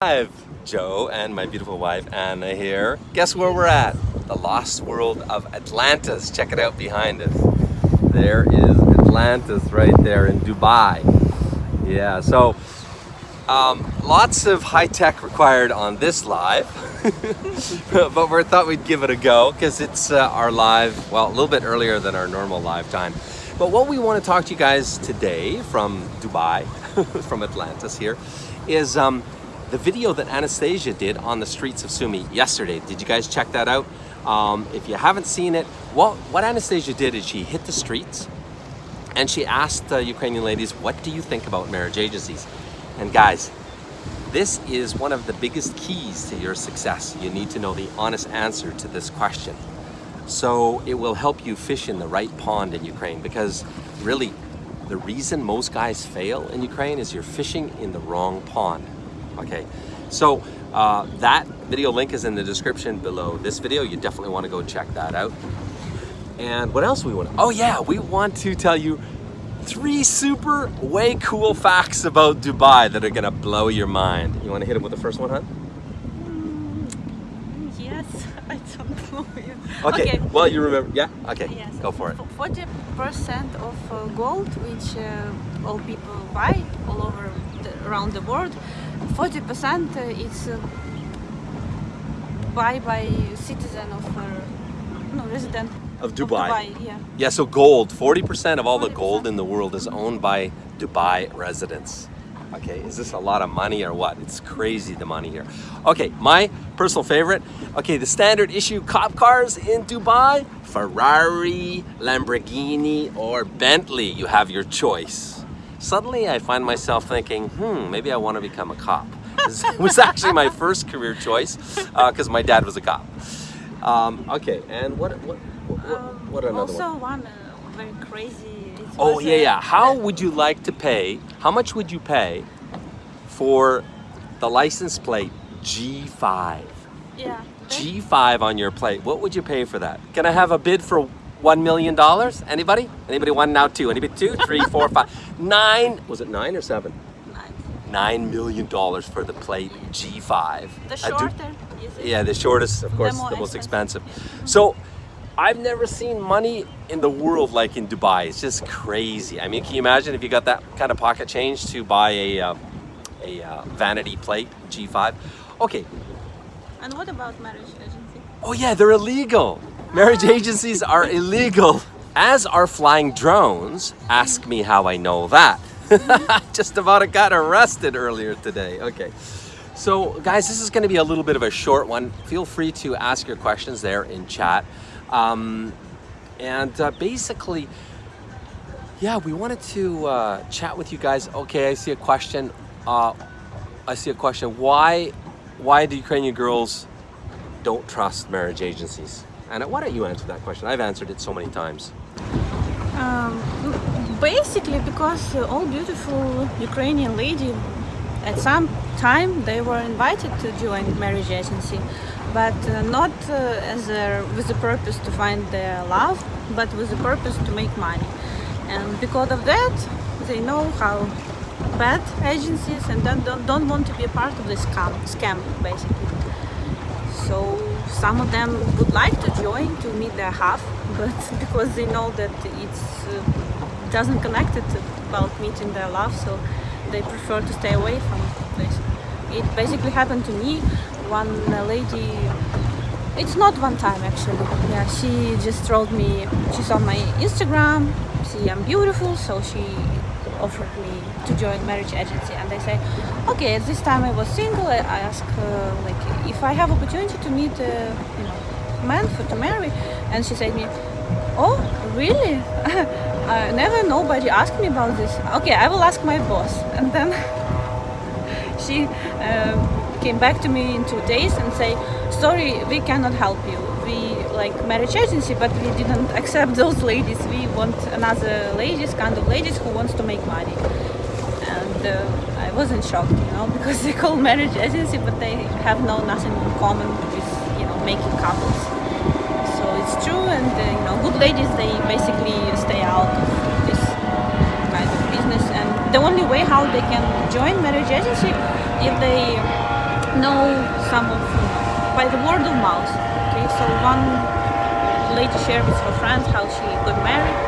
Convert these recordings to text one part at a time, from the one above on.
Live, Joe and my beautiful wife Anna here. Guess where we're at? The lost world of Atlantis. Check it out behind us. There is Atlantis right there in Dubai. Yeah, so um, lots of high tech required on this live, but we thought we'd give it a go because it's uh, our live, well, a little bit earlier than our normal live time. But what we want to talk to you guys today from Dubai, from Atlantis here, is um, the video that Anastasia did on the streets of Sumy yesterday. Did you guys check that out? Um, if you haven't seen it, what, what Anastasia did is she hit the streets and she asked uh, Ukrainian ladies, what do you think about marriage agencies? And guys, this is one of the biggest keys to your success. You need to know the honest answer to this question. So it will help you fish in the right pond in Ukraine because really the reason most guys fail in Ukraine is you're fishing in the wrong pond okay so uh, that video link is in the description below. This video you definitely want to go check that out. And what else we want to oh yeah we want to tell you three super way cool facts about Dubai that are gonna blow your mind. You want to hit it with the first one huh? Mm, yes I don't know. Okay, okay. well you remember yeah? Okay yes. go for it. 40 percent of uh, gold which uh, all people buy all over the, around the world 40% is uh, buy by citizen of uh, no resident of Dubai. Of Dubai yeah. yeah, so gold, 40% of all 40%. the gold in the world is owned by Dubai residents. Okay, is this a lot of money or what? It's crazy the money here. Okay, my personal favorite. Okay, the standard issue cop cars in Dubai, Ferrari, Lamborghini, or Bentley. You have your choice suddenly I find myself thinking, hmm, maybe I want to become a cop. it was actually my first career choice because uh, my dad was a cop. Um, okay, and what what what, um, what another also one? one uh, very crazy. Oh yeah, yeah. How would you like to pay? How much would you pay for the license plate G5? Yeah. G5 on your plate. What would you pay for that? Can I have a bid for one million dollars? Anybody? Anybody one now two? Anybody two, three, four, five, nine? Was it nine or seven? Nine. Nine million dollars for the plate G5. The shorter. Yeah, the shortest, of course, the, the most expensive. expensive. So. I've never seen money in the world like in Dubai. It's just crazy. I mean, can you imagine if you got that kind of pocket change to buy a, uh, a uh, vanity plate G5? Okay. And what about marriage agency? Oh yeah, they're illegal. Marriage agencies are illegal, as are flying drones. Ask me how I know that. Just about got arrested earlier today. Okay. So guys, this is going to be a little bit of a short one. Feel free to ask your questions there in chat. Um, and uh, basically, yeah, we wanted to uh, chat with you guys. Okay, I see a question. Uh, I see a question. Why, why do Ukrainian girls don't trust marriage agencies? Anna, why don't you answer that question? I've answered it so many times. Um, basically because uh, all beautiful Ukrainian ladies at some time they were invited to join marriage agency but uh, not uh, as a, with the purpose to find their love but with the purpose to make money and because of that they know how bad agencies and don't, don't, don't want to be a part of this scam, scam basically so some of them would like to join to meet their half but because they know that it's uh, doesn't connect it about meeting their love so they prefer to stay away from this it basically happened to me. One lady it's not one time actually. Yeah she just told me she's on my instagram see i'm beautiful so she offered me to join marriage agency. And I say okay at this time I was single I, I asked uh, like if I have opportunity to meet a you know man for to marry. And she said me oh really? Uh, never nobody asked me about this. Okay I will ask my boss. And then she uh, came back to me in two days and say sorry we cannot help you. We like marriage agency but we didn't accept those ladies. We want another ladies kind of ladies who wants to make money. And uh, I wasn't shocked you know because they call marriage agency but they have no nothing in common with you know making couples. So it's true and uh, you know good ladies they basically stay out of this kind of business. And the only way how they can join marriage agency if they know some of you by the word of mouth. Okay, so one lady shared with her friends how she got married,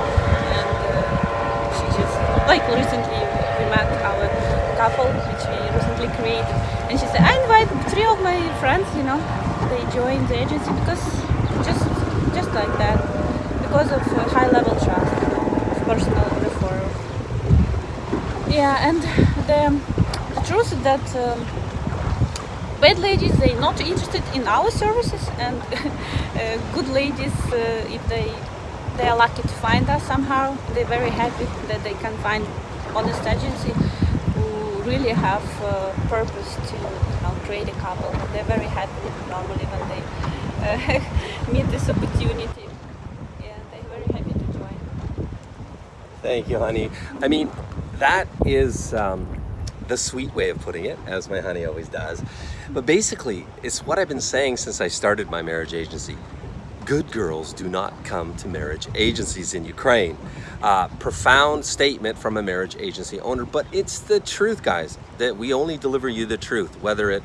and uh, she just like recently we met our couple which we recently created, and she said I invite three of my friends. You know, they joined the agency because just just like that because of high level trust, you know, of personal referral. Yeah, and the, the truth is that. Um, bad ladies they not interested in our services and uh, good ladies uh, if they they are lucky to find us somehow. They're very happy that they can find honest agency who really have purpose to you know, create a couple. They're very happy normally when they uh, meet this opportunity. Yeah they're very happy to join. Thank you honey. I mean that is um, the sweet way of putting it as my honey always does. But basically, it's what I've been saying since I started my marriage agency. Good girls do not come to marriage agencies in Ukraine. Uh, profound statement from a marriage agency owner, but it's the truth, guys, that we only deliver you the truth. Whether it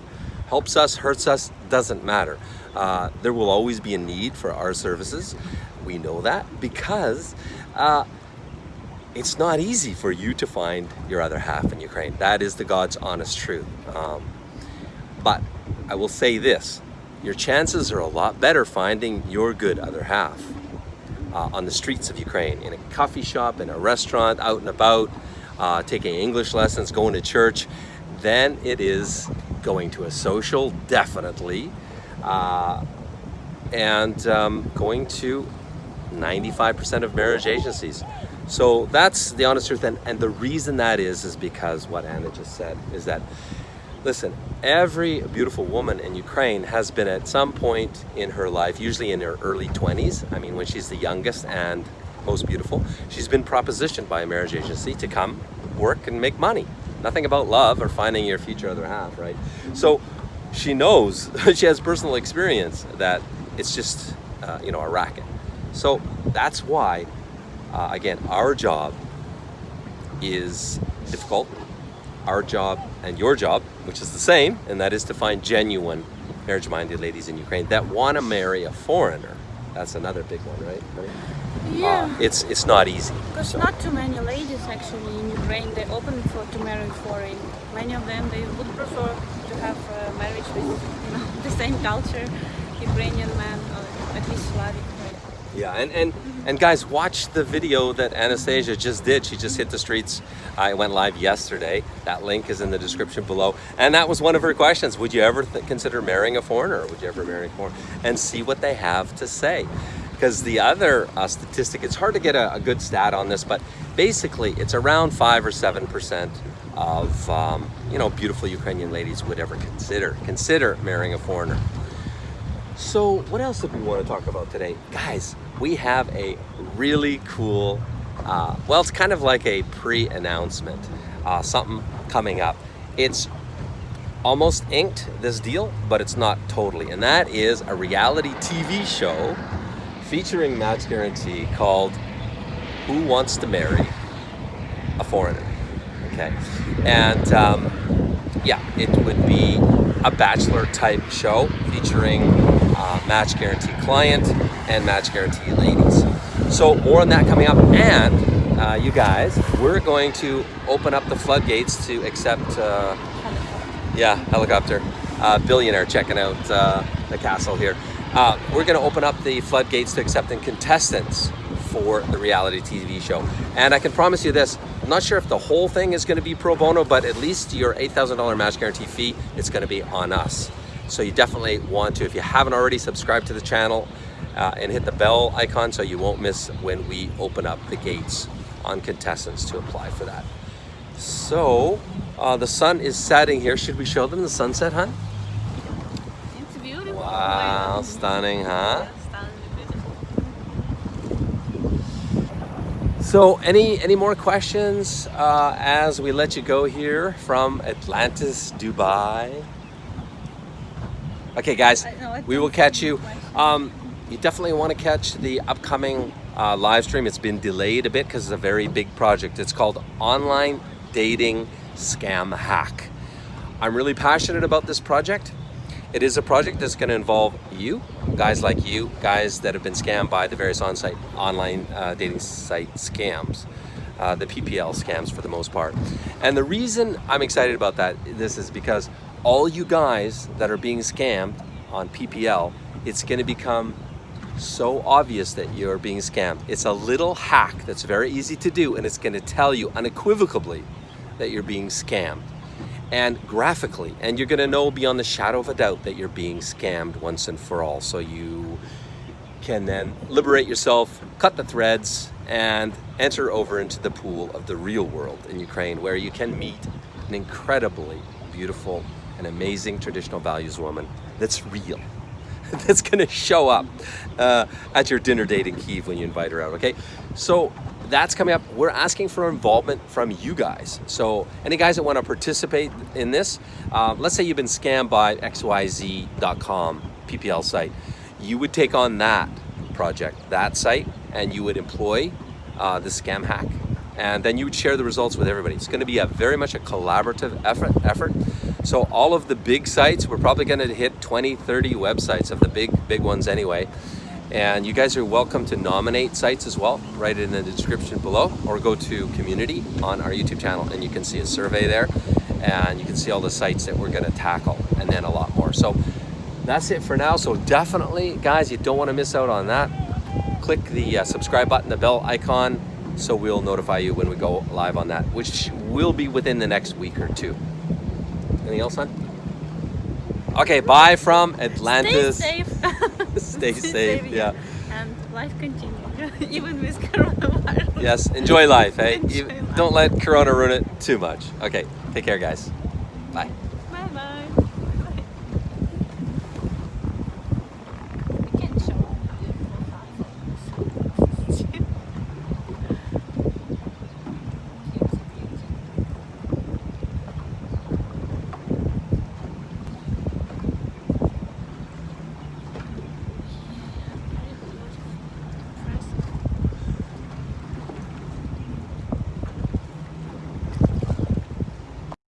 helps us, hurts us, doesn't matter. Uh, there will always be a need for our services. We know that because uh, it's not easy for you to find your other half in Ukraine. That is the God's honest truth. Um, but I will say this, your chances are a lot better finding your good other half uh, on the streets of Ukraine, in a coffee shop, in a restaurant, out and about, uh, taking English lessons, going to church, than it is going to a social, definitely, uh, and um, going to 95% of marriage agencies. So that's the honest truth. And, and the reason that is, is because what Anna just said, is that Listen, every beautiful woman in Ukraine has been at some point in her life, usually in her early 20s, I mean when she's the youngest and most beautiful, she's been propositioned by a marriage agency to come work and make money. Nothing about love or finding your future other half, right? So she knows, she has personal experience that it's just, uh, you know, a racket. So that's why, uh, again, our job is difficult. Our job and your job, which is the same, and that is to find genuine marriage-minded ladies in Ukraine that want to marry a foreigner. That's another big one, right? Yeah. Uh, it's it's not easy. Because so. not too many ladies actually in Ukraine they open for to marry foreign. Many of them they would prefer to have a marriage with you know the same culture, Ukrainian man or at least Slavic. Yeah, and, and, and guys, watch the video that Anastasia just did. She just hit the streets. I went live yesterday. That link is in the description below. And that was one of her questions. Would you ever consider marrying a foreigner? Would you ever marry a foreigner? And see what they have to say. Because the other uh, statistic, it's hard to get a, a, good stat on this, but basically it's around five or 7% of, um, you know, beautiful Ukrainian ladies would ever consider, consider marrying a foreigner. So what else do we want to talk about today? Guys, we have a really cool, uh, well, it's kind of like a pre-announcement, uh, something coming up. It's almost inked, this deal, but it's not totally. And that is a reality TV show featuring Match Guarantee called Who Wants to Marry a Foreigner? Okay. And um, yeah, it would be a bachelor type show featuring uh, match guarantee client and match guarantee ladies. So more on that coming up and uh, you guys, we're going to open up the floodgates to accept, uh, yeah, helicopter, uh, billionaire checking out uh, the castle here. Uh, we're going to open up the floodgates to accepting contestants for the reality TV show. And I can promise you this, I'm not sure if the whole thing is going to be pro bono, but at least your $8,000 match guarantee fee, it's going to be on us. So you definitely want to, if you haven't already, subscribe to the channel uh, and hit the bell icon so you won't miss when we open up the gates on contestants to apply for that. So uh, the sun is setting here. Should we show them the sunset, hun? It's beautiful. Wow, stunning, huh? So any, any more questions uh, as we let you go here from Atlantis, Dubai? Okay guys, we will catch you. Um, you definitely want to catch the upcoming uh, live stream. It's been delayed a bit because it's a very big project. It's called Online Dating Scam Hack. I'm really passionate about this project. It is a project that's going to involve you, guys like you, guys that have been scammed by the various on-site online uh, dating site scams, uh, the PPL scams for the most part. And the reason I'm excited about that, this is because all you guys that are being scammed on PPL, it's going to become so obvious that you're being scammed. It's a little hack that's very easy to do and it's going to tell you unequivocally that you're being scammed. And graphically and you're going to know beyond the shadow of a doubt that you're being scammed once and for all. So you can then liberate yourself cut the threads and enter over into the pool of the real world in Ukraine where you can meet an incredibly beautiful and amazing traditional values woman that's real that's gonna show up uh, at your dinner date in Kiev when you invite her out okay so that's coming up. We're asking for involvement from you guys. So any guys that want to participate in this, um, let's say you've been scammed by xyz.com PPL site, you would take on that project, that site, and you would employ uh, the scam hack. And then you would share the results with everybody. It's going to be a very much a collaborative effort. effort. So all of the big sites, we're probably going to hit 20, 30 websites of the big, big ones anyway. And you guys are welcome to nominate sites as well, write it in the description below, or go to community on our YouTube channel and you can see a survey there and you can see all the sites that we're gonna tackle and then a lot more. So that's it for now. So definitely, guys, you don't wanna miss out on that. Click the uh, subscribe button, the bell icon, so we'll notify you when we go live on that, which will be within the next week or two. Anything else, son? Okay, bye from Atlantis. Stay safe. Stay safe, yeah. And life continues, even with coronavirus. Yes, enjoy life, hey? Enjoy You- life. Don't let Corona ruin it too much. Okay, take care, guys. Bye.